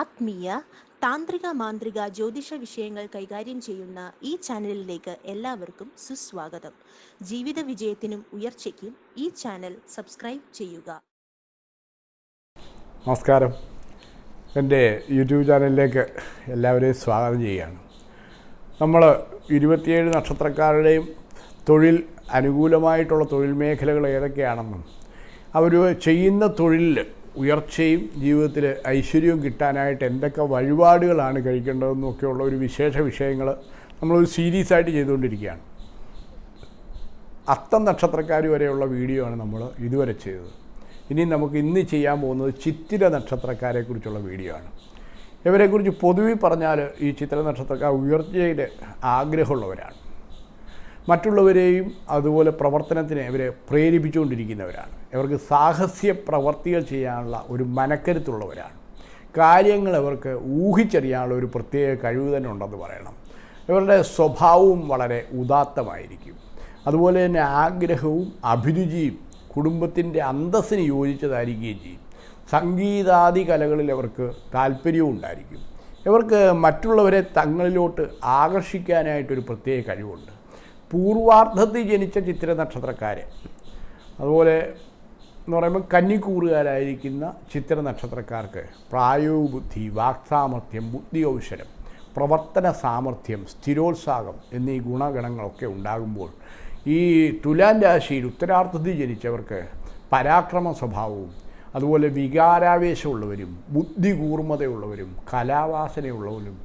ആത്മീയ താന്ത്രിക മാന്ത്രിക ജ്യോതിഷ വിഷയങ്ങൾ കൈകാര്യം ചെയ്യുന്ന ഈ ചാനലിലേക്ക് എല്ലാവർക്കും സുസ്വാഗതം. ജീവിത വിജയത്തിനും ഉയർച്ചയ്ക്കും ഈ ചാനൽ സബ്സ്ക്രൈബ് ചെയ്യുക. നമസ്കാരം. എന്റെ യൂട്യൂബ് ചാനലിലേക്ക് എല്ലാവരെയും സ്വാഗതം ചെയ്യുകയാണ്. നമ്മൾ ഇരുപത്തിയേഴ് നക്ഷത്രക്കാരുടെയും തൊഴിൽ അനുകൂലമായിട്ടുള്ള തൊഴിൽ മേഖലകൾ ഏതൊക്കെയാണെന്നും അവർ ചെയ്യുന്ന തൊഴിലിൽ ഉയർച്ചയും ജീവിതത്തിൽ ഐശ്വര്യവും കിട്ടാനായിട്ട് എന്തൊക്കെ വഴിപാടുകളാണ് കഴിക്കേണ്ടതെന്നൊക്കെയുള്ള ഒരു വിശേഷ വിഷയങ്ങൾ നമ്മളൊരു സീരീസ് ആയിട്ട് ചെയ്തുകൊണ്ടിരിക്കുകയാണ്. അത്തം നക്ഷത്രക്കാർ വരെയുള്ള വീഡിയോ ആണ് നമ്മൾ ഇതുവരെ ചെയ്തത്. ഇനി നമുക്ക് ഇന്ന് ചെയ്യാൻ പോകുന്നത് ചിത്തിര നക്ഷത്രക്കാരെക്കുറിച്ചുള്ള വീഡിയോ ആണ്. ഇവരെക്കുറിച്ച് പൊതുവെ പറഞ്ഞാൽ ഈ ചിത്ര നക്ഷത്രക്കാർ ഉയർച്ചയുടെ ആഗ്രഹമുള്ളവരാണ്. മറ്റുള്ളവരെയും അതുപോലെ പ്രവർത്തനത്തിന് ഇവരെ പ്രേരിപ്പിച്ചുകൊണ്ടിരിക്കുന്നവരാണ്. ഇവർക്ക് സാഹസ്യ പ്രവർത്തികൾ ചെയ്യാനുള്ള ഒരു മനക്കരുത്തുള്ളവരാണ്. കാര്യങ്ങൾ ഇവർക്ക് ഊഹിച്ചറിയാനുള്ള ഒരു പ്രത്യേക കഴിവ് തന്നെ ഉണ്ടെന്ന് പറയണം. ഇവരുടെ സ്വഭാവവും വളരെ ഉദാത്തമായിരിക്കും. അതുപോലെ തന്നെ ആഗ്രഹവും അഭിരുചിയും കുടുംബത്തിന്റെ അന്തസ്സിന് യോജിച്ചതായിരിക്കുകയും ചെയ്യും. സംഗീതാദി കലകളിൽ അവർക്ക് താല്പര്യവും ഉണ്ടായിരിക്കും. ഇവർക്ക് മറ്റുള്ളവരെ തങ്ങളിലോട്ട് ആകർഷിക്കാനായിട്ടൊരു പ്രത്യേക കഴിവുണ്ട്. പൂർവാർദ്ധത്തിൽ ജനിച്ച ചിത്ര നക്ഷത്രക്കാർ അതുപോലെ എന്ന് പറയുമ്പോൾ കന്നിക്കൂറുകാരായിരിക്കുന്ന ചിത്ര നക്ഷത്രക്കാർക്ക് പ്രായോഗബുദ്ധി വാക്സാമർഥ്യം ബുദ്ധി ഔഷരം പ്രവർത്തന സാമർഥ്യം സ്ഥിരോത്സാഹം എന്നീ ഗുണഗണങ്ങളൊക്കെ ഉണ്ടാകുമ്പോൾ ഈ തുലാൻ രാശിയിൽ ഉത്തരാർത്ഥത്തിൽ ജനിച്ചവർക്ക് പരാക്രമ സ്വഭാവവും അതുപോലെ വികാരാവേശമുള്ളവരും ബുദ്ധി കൂർമ്മതയുള്ളവരും കലാവാസനയുള്ളവരും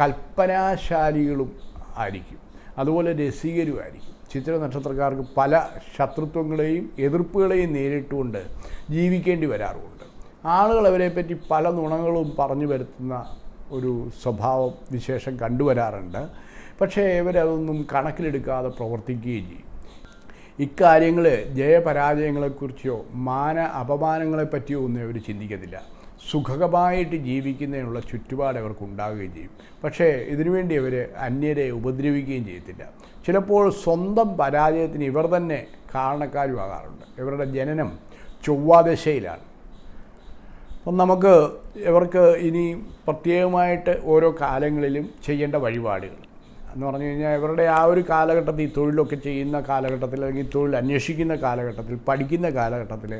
കൽപ്പനാശാലികളും ആയിരിക്കും. അതുപോലെ രസികരുമായിരിക്കും ചിത്ര നക്ഷത്രക്കാർക്ക് പല ശത്രുത്വങ്ങളെയും എതിർപ്പുകളെയും നേരിട്ടുകൊണ്ട് ജീവിക്കേണ്ടി വരാറുമുണ്ട് ആളുകൾ അവരെ പറ്റി പല നുണങ്ങളും പറഞ്ഞു വരുത്തുന്ന ഒരു സ്വഭാവം വിശേഷം കണ്ടുവരാറുണ്ട്. പക്ഷേ ഇവരതൊന്നും കണക്കിലെടുക്കാതെ പ്രവർത്തിക്കുകയും ചെയ്യും. ഇക്കാര്യങ്ങൾ ജയപരാജയങ്ങളെക്കുറിച്ചോ മാന അപമാനങ്ങളെപ്പറ്റിയോ ഒന്നും അവർ ചിന്തിക്കത്തില്ല. സുഖകരമായിട്ട് ജീവിക്കുന്നതിനുള്ള ചുറ്റുപാട് അവർക്ക് ഉണ്ടാവുകയും ചെയ്യും. പക്ഷേ ഇതിനുവേണ്ടി അവർ അന്യരെ ഉപദ്രവിക്കുകയും ചെയ്യത്തില്ല. ചിലപ്പോൾ സ്വന്തം പരാജയത്തിന് ഇവർ തന്നെ കാരണക്കാരുമാകാറുണ്ട് ഇവരുടെ ജനനം ചൊവ്വാദശയിലാണ്. അപ്പം നമുക്ക് ഇവർക്ക് ഇനി പ്രത്യേകമായിട്ട് ഓരോ കാലങ്ങളിലും ചെയ്യേണ്ട വഴിപാടുകൾ. എന്ന് പറഞ്ഞു കഴിഞ്ഞാൽ ഇവരുടെ ആ ഒരു കാലഘട്ടത്തിൽ തൊഴിലൊക്കെ ചെയ്യുന്ന കാലഘട്ടത്തിൽ അല്ലെങ്കിൽ തൊഴിൽ അന്വേഷിക്കുന്ന കാലഘട്ടത്തിൽ പഠിക്കുന്ന കാലഘട്ടത്തിൽ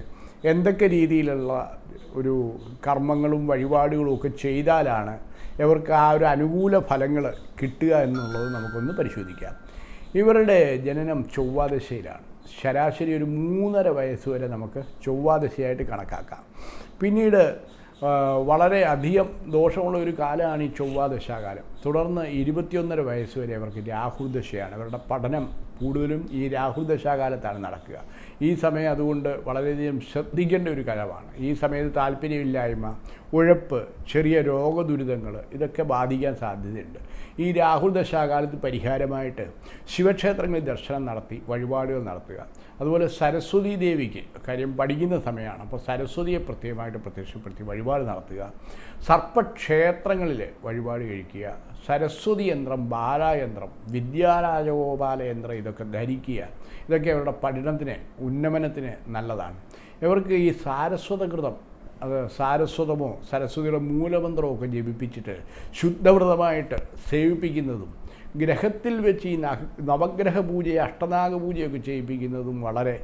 എന്തൊക്കെ രീതിയിലുള്ള ഒരു കർമ്മങ്ങളും വഴിപാടുകളും ഒക്കെ ചെയ്താലാണ് ഇവർക്ക് ആ ഒരു അനുകൂല ഫലങ്ങൾ കിട്ടുക എന്നുള്ളത് നമുക്കൊന്ന് പരിശോധിക്കാം. ഇവരുടെ ജനനം ചൊവ്വാദശയിലാണ്. ശരാശരി ഒരു മൂന്നര വയസ്സ് വരെ നമുക്ക് ചൊവ്വാദശയായിട്ട് കണക്കാക്കാം. പിന്നീട് വളരെ അധികം ദോഷമുള്ള ഒരു കാലമാണ് ഈ ചൊവ്വാദശാകാലം. തുടർന്ന് ഇരുപത്തിയൊന്നര വയസ്സ് വരെ അവർക്ക് രാഹുദശയാണ്. അവരുടെ പഠനം കൂടുതലും ഈ രാഹുദശാകാലത്താണ് നടക്കുക. ഈ സമയം അതുകൊണ്ട് വളരെയധികം ശ്രദ്ധിക്കേണ്ട ഒരു കലവാണ്. ഈ സമയത്ത് താല്പര്യമില്ലായ്മ ഉഴപ്പ് ചെറിയ രോഗദുരിതങ്ങൾ ഇതൊക്കെ ബാധിക്കാൻ സാധ്യതയുണ്ട്. ഈ രാഹുൽ ദശാകാലത്ത് പരിഹാരമായിട്ട് ശിവക്ഷേത്രങ്ങളിൽ ദർശനം നടത്തി വഴിപാടുകൾ നടത്തുക. അതുപോലെ സരസ്വതി ദേവിക്ക് കാര്യം പഠിക്കുന്ന സമയമാണ്. അപ്പോൾ സരസ്വതിയെ പ്രത്യേകമായിട്ട് പ്രത്യക്ഷപ്പെടുത്തി വഴിപാട് നടത്തുക. സർപ്പക്ഷേത്രങ്ങളിൽ വഴിപാട് കഴിക്കുക. സരസ്വതി യന്ത്രം ബാലായന്ത്രം വിദ്യാരാജഗോപാല യന്ത്രം ഇതൊക്കെ ധരിക്കുക. ഇതൊക്കെ അവരുടെ പഠനത്തിന് ഉന്നമനത്തിന് നല്ലതാണ്. ഇവർക്ക് ഈ സാരസ്വതകൃതം അത് സാരസ്വതമോ സരസ്വതിയുടെ മൂലമന്ത്രമോ ഒക്കെ ജപിപ്പിച്ചിട്ട് ശുദ്ധവ്രതമായിട്ട് സേവിപ്പിക്കുന്നതും ഗ്രഹത്തിൽ വെച്ച് ഈ നവഗ്രഹ പൂജയെ അഷ്ടനാഗ പൂജയൊക്കെ ചെയ്യിപ്പിക്കുന്നതും വളരെ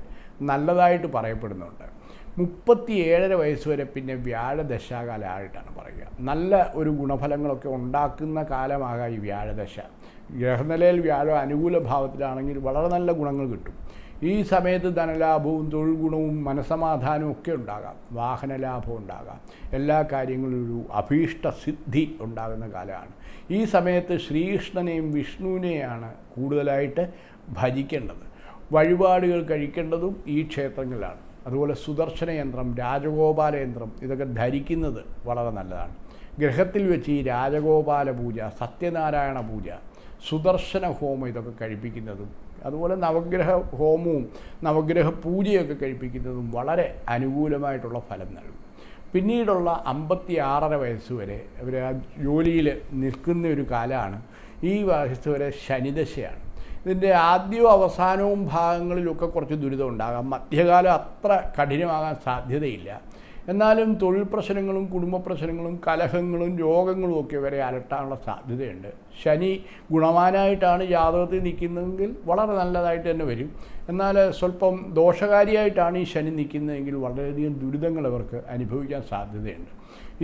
നല്ലതായിട്ട് പറയപ്പെടുന്നുണ്ട്. മുപ്പത്തി ഏഴര വയസ്സ് വരെ പിന്നെ വ്യാഴദശാകാലമായിട്ടാണ് പറയുക. നല്ല ഒരു ഗുണഫലങ്ങളൊക്കെ ഉണ്ടാക്കുന്ന കാലമാകാം ഈ വ്യാഴദശ. ഗ്രഹനിലയിൽ വ്യാഴം അനുകൂല ഭാവത്തിലാണെങ്കിൽ വളരെ നല്ല ഗുണങ്ങൾ കിട്ടും. ഈ സമയത്ത് ധനലാഭവും തൊഴിൽ ഗുണവും മനസമാധാനവും ഒക്കെ ഉണ്ടാകാം. വാഹനലാഭം ഉണ്ടാകാം. എല്ലാ കാര്യങ്ങളിലും ഒരു അഭീഷ്ട സിദ്ധി ഉണ്ടാകുന്ന കാലമാണ്. ഈ സമയത്ത് ശ്രീകൃഷ്ണനെയും വിഷ്ണുവിനെയാണ് കൂടുതലായിട്ട് ഭജിക്കേണ്ടത്. വഴിപാടുകൾ കഴിക്കേണ്ടതും ഈ ക്ഷേത്രങ്ങളിലാണ്. അതുപോലെ സുദർശന യന്ത്രം രാജഗോപാല യന്ത്രം ഇതൊക്കെ ധരിക്കുന്നത് വളരെ നല്ലതാണ്. ഗ്രഹത്തിൽ വെച്ച് ഈ രാജഗോപാല പൂജ സത്യനാരായണ പൂജ സുദർശന ഹോമം ഇതൊക്കെ കഴിപ്പിക്കുന്നതും അതുപോലെ നവഗ്രഹ ഹോമവും നവഗ്രഹ പൂജയൊക്കെ കഴിപ്പിക്കുന്നതും വളരെ അനുകൂലമായിട്ടുള്ള ഫലം നൽകും. പിന്നീടുള്ള അമ്പത്തി ആറര വയസ്സ് വരെ അവർ ആ ജോലിയിൽ നിൽക്കുന്ന ഒരു കാലമാണ് ഈ വയസ്സ് വരെ ശനിദശയാണ്. ഇതിന്റെ ആദ്യവും അവസാനവും ഭാഗങ്ങളിലൊക്കെ കുറച്ച് ദുരിതം ഉണ്ടാകാം. മധ്യകാലം അത്ര കഠിനമാകാൻ സാധ്യതയില്ല. എന്നാലും തൊഴിൽ പ്രശ്നങ്ങളും കുടുംബ പ്രശ്നങ്ങളും കലഹങ്ങളും രോഗങ്ങളും ഒക്കെ വരെ അലട്ടാനുള്ള സാധ്യതയുണ്ട്. ശനി ഗുണവാനായിട്ടാണ് ജാതകത്തിൽ നിൽക്കുന്നതെങ്കിൽ വളരെ നല്ലതായിട്ട് തന്നെ വരും. എന്നാൽ സ്വല്പം ദോഷകാരിയായിട്ടാണ് ഈ ശനി നിൽക്കുന്നതെങ്കിൽ വളരെയധികം ദുരിതങ്ങൾ അവർക്ക് അനുഭവിക്കാൻ സാധ്യതയുണ്ട്.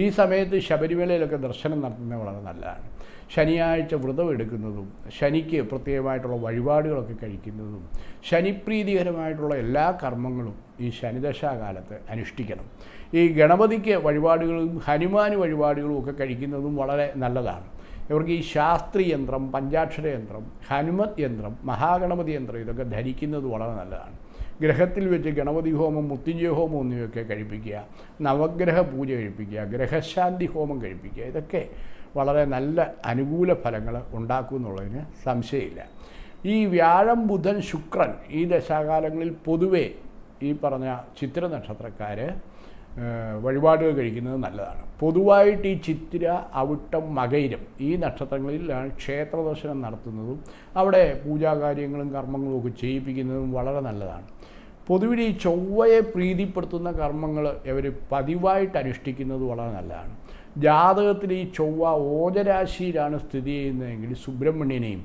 ഈ സമയത്ത് ശബരിമലയിലൊക്കെ ദർശനം നടത്തുന്നത് വളരെ നല്ലതാണ്. ശനിയാഴ്ച വ്രതം എടുക്കുന്നതും ശനിക്ക് പ്രത്യേകമായിട്ടുള്ള വഴിപാടുകളൊക്കെ കഴിക്കുന്നതും ശനിപ്രീതികരമായിട്ടുള്ള എല്ലാ കർമ്മങ്ങളും ഈ ശനിദശാകാലത്ത് അനുഷ്ഠിക്കണം. ഈ ഗണപതിക്ക് വഴിപാടുകളും ഹനുമാന് വഴിപാടുകളും ഒക്കെ കഴിക്കുന്നതും വളരെ നല്ലതാണ്. ഇവർക്ക് ഈ ശാസ്ത്രി യന്ത്രം പഞ്ചാക്ഷര യന്ത്രം ഹനുമത് യന്ത്രം മഹാഗണപതി യന്ത്രം ഇതൊക്കെ ധരിക്കുന്നത് വളരെ നല്ലതാണ്. ഗ്രഹത്തിൽ വെച്ച് ഗണപതി ഹോമം മുത്തിഞ്ചയ ഹോമം എന്നിവയൊക്കെ കഴിപ്പിക്കുക നവഗ്രഹ പൂജ കഴിപ്പിക്കുക ഗ്രഹശാന്തി ഹോമം കഴിപ്പിക്കുക ഇതൊക്കെ വളരെ നല്ല അനുകൂല ഫലങ്ങൾ ഉണ്ടാക്കും എന്നുള്ളതിന് സംശയമില്ല. ഈ വ്യാഴം ബുധൻ ശുക്രൻ ഈ ദശാകാലങ്ങളിൽ പൊതുവേ ഈ പറഞ്ഞ ചിത്ര നക്ഷത്രക്കാർ വഴിപാടുകൾ കഴിക്കുന്നത് നല്ലതാണ്. പൊതുവായിട്ട് ഈ ചിത്തിര അവിട്ടം മകയിരം ഈ നക്ഷത്രങ്ങളിലാണ് ക്ഷേത്ര ദർശനം നടത്തുന്നതും അവിടെ പൂജാകാര്യങ്ങളും കർമ്മങ്ങളും ഒക്കെ ചെയ്യിപ്പിക്കുന്നതും വളരെ നല്ലതാണ്. പൊതുവിൽ ഈ ചൊവ്വയെ പ്രീതിപ്പെടുത്തുന്ന കർമ്മങ്ങൾ ഇവർ പതിവായിട്ട് അനുഷ്ഠിക്കുന്നത് വളരെ നല്ലതാണ്. ജാതകത്തിൽ ഈ ചൊവ്വ ഓജരാശിയിലാണ് സ്ഥിതി ചെയ്യുന്നതെങ്കിൽ സുബ്രഹ്മണ്യനെയും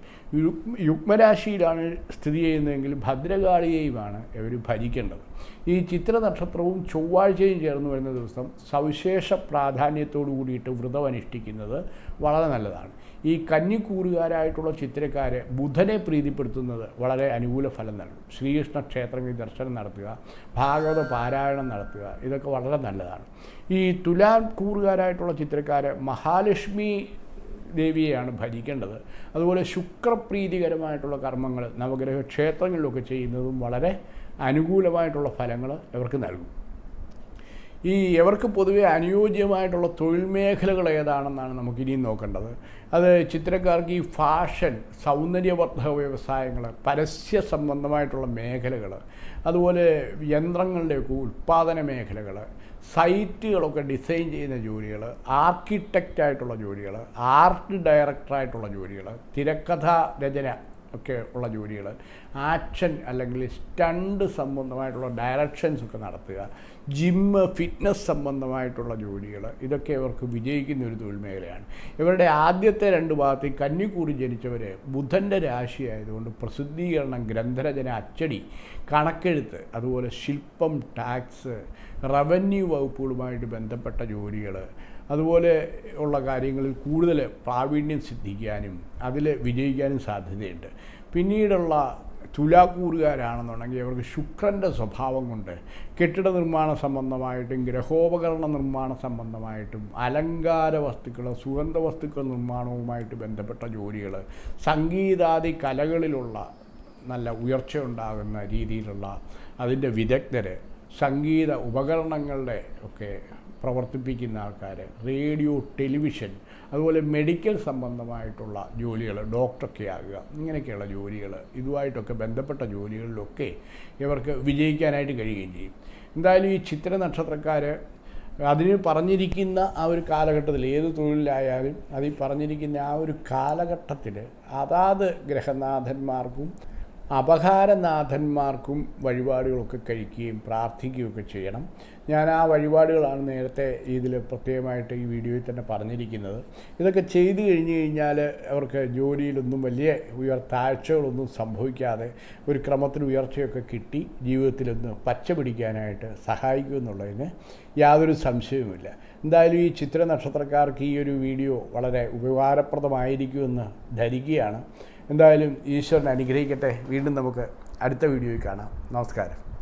യുഗ്മരാശിയിലാണ് സ്ഥിതി ചെയ്യുന്നതെങ്കിൽ ഭദ്രകാളിയെയുമാണ് ഇവർ ഭരിക്കേണ്ടത്. ഈ ചിത്ര നക്ഷത്രവും ചൊവ്വാഴ്ചയും ചേർന്ന് വരുന്ന ദിവസം സവിശേഷ പ്രാധാന്യത്തോടു കൂടിയിട്ട് വ്രതം അനുഷ്ഠിക്കുന്നത് വളരെ നല്ലതാണ്. ഈ കന്നിക്കൂറുകാരായിട്ടുള്ള ചിത്രക്കാരെ ബുധനെ പ്രീതിപ്പെടുത്തുന്നത് വളരെ അനുകൂല ഫലം നൽകും. ശ്രീകൃഷ്ണ ക്ഷേത്രങ്ങളിൽ ദർശനം നടത്തുക ഭാഗവത പാരായണം നടത്തുക ഇതൊക്കെ വളരെ നല്ലതാണ്. ഈ തുലാൻ കൂറുകാരായിട്ടുള്ള ചിത്രക്കാര് മഹാലക്ഷ്മി ദേവിയെയാണ് ഭരിക്കേണ്ടത്. അതുപോലെ ശുക്രപ്രീതികരമായിട്ടുള്ള കർമ്മങ്ങൾ നവഗ്രഹ ക്ഷേത്രങ്ങളിലൊക്കെ ചെയ്യുന്നതും വളരെ അനുകൂലമായിട്ടുള്ള ഫലങ്ങൾ ഇവർക്ക് നൽകും. ഈ ഇവർക്ക് പൊതുവെ അനുയോജ്യമായിട്ടുള്ള തൊഴിൽ മേഖലകൾ ഏതാണെന്നാണ് നമുക്ക് ഇനിയും നോക്കേണ്ടത്. അത് ചിത്രക്കാർക്ക് ഈ ഫാഷൻ സൗന്ദര്യവർദ്ധക വ്യവസായങ്ങൾ പരസ്യ സംബന്ധമായിട്ടുള്ള മേഖലകൾ അതുപോലെ യന്ത്രങ്ങളുടെയൊക്കെ ഉൽപ്പാദന മേഖലകൾ സൈറ്റുകളൊക്കെ ഡിസൈൻ ചെയ്യുന്ന ജോലികൾ ആർക്കിടെക്റ്റായിട്ടുള്ള ജോലികൾ ആർട്ട് ഡയറക്ടറായിട്ടുള്ള ജോലികൾ തിരക്കഥ രചന ഒക്കെ ഉള്ള ജോലികൾ. ആക്ഷൻ അല്ലെങ്കിൽ സ്റ്റണ്ട് സംബന്ധമായിട്ടുള്ള ഡയറക്ഷൻസ് ഒക്കെ നടത്തുക. ജിമ്മ് ഫിറ്റ്നസ് സംബന്ധമായിട്ടുള്ള ജോലികൾ. ഇതൊക്കെ ഇവർക്ക് വിജയിക്കുന്ന ഒരു തൊഴിൽ മേഖലയാണ്. ഇവരുടെ ആദ്യത്തെ രണ്ട് ഭാഗത്ത് കന്നിക്കൂടി ജനിച്ചവർ ബുധന്റെ രാശിയായതുകൊണ്ട് പ്രസിദ്ധീകരണം ഗ്രന്ഥരചന അച്ചടി കണക്കെഴുത്ത് അതുപോലെ ശില്പം ടാക്സ് റവന്യൂ വകുപ്പുകളുമായിട്ട് ബന്ധപ്പെട്ട ജോലികൾ അതുപോലെ ഉള്ള കാര്യങ്ങളിൽ കൂടുതൽ പ്രാവീണ്യം സിദ്ധിക്കാനും അതിൽ വിജയിക്കാനും സാധ്യതയുണ്ട്. പിന്നീടുള്ള തുലാക്കൂറുകാരാണെന്നുണ്ടെങ്കിൽ അവർക്ക് ശുക്രന്റെ സ്വഭാവം കൊണ്ട് കെട്ടിട നിർമ്മാണ സംബന്ധമായിട്ടും ഗ്രഹോപകരണ നിർമ്മാണ സംബന്ധമായിട്ടും അലങ്കാര വസ്തുക്കൾ സുഗന്ധ വസ്തുക്കൾ നിർമ്മാണവുമായിട്ട് ബന്ധപ്പെട്ട ജോലികൾ സംഗീതാദി കലകളിലുള്ള നല്ല ഉയർച്ച ഉണ്ടാകുന്ന രീതിയിലുള്ള അതിന്റെ വിദഗ്ധർ സംഗീത ഉപകരണങ്ങളുടെ ഒക്കെ പ്രവർത്തിപ്പിക്കുന്ന ആൾക്കാർ റേഡിയോ ടെലിവിഷൻ അതുപോലെ മെഡിക്കൽ സംബന്ധമായിട്ടുള്ള ജോലികൾ ഡോക്ടറൊക്കെ ആകുക ഇങ്ങനെയൊക്കെയുള്ള ജോലികൾ ഇതുമായിട്ടൊക്കെ ബന്ധപ്പെട്ട ജോലികളിലൊക്കെ ഇവർക്ക് വിജയിക്കാനായിട്ട് കഴിയുകയും ചെയ്യും. എന്തായാലും ഈ ചിത്ര നക്ഷത്രക്കാർ അതിന് പറഞ്ഞിരിക്കുന്ന ആ ഒരു കാലഘട്ടത്തിൽ ഏത് തൊഴിലിലായാലും അതിൽ പറഞ്ഞിരിക്കുന്ന ആ ഒരു കാലഘട്ടത്തിൽ അതാത് ഗ്രഹനാഥന്മാർക്കും അപകാരനാഥന്മാർക്കും വഴിപാടുകളൊക്കെ കഴിക്കുകയും പ്രാർത്ഥിക്കുകയൊക്കെ ചെയ്യണം. ഞാൻ ആ വഴിപാടുകളാണ് നേരത്തെ ഇതിൽ പ്രത്യേകമായിട്ട് ഈ വീഡിയോയിൽ തന്നെ പറഞ്ഞിരിക്കുന്നത്. ഇതൊക്കെ ചെയ്തു കഴിഞ്ഞ് കഴിഞ്ഞാൽ അവർക്ക് ജോലിയിലൊന്നും വലിയ ഉയർ താഴ്ചകളൊന്നും സംഭവിക്കാതെ ഒരു ക്രമത്തിന് ഉയർച്ചയൊക്കെ കിട്ടി ജീവിതത്തിലൊന്ന് പച്ച പിടിക്കാനായിട്ട് സഹായിക്കുമെന്നുള്ളതിന് യാതൊരു സംശയവുമില്ല. എന്തായാലും ഈ ചിത്ര നക്ഷത്രക്കാർക്ക് ഈ ഒരു വീഡിയോ വളരെ ഉപകാരപ്രദമായിരിക്കുമെന്ന് ധരിക്കുകയാണ്. എന്തായാലും ഈശ്വരനെ അനുഗ്രഹിക്കട്ടെ. വീണ്ടും നമുക്ക് അടുത്ത വീഡിയോയിൽ കാണാം. നമസ്കാരം.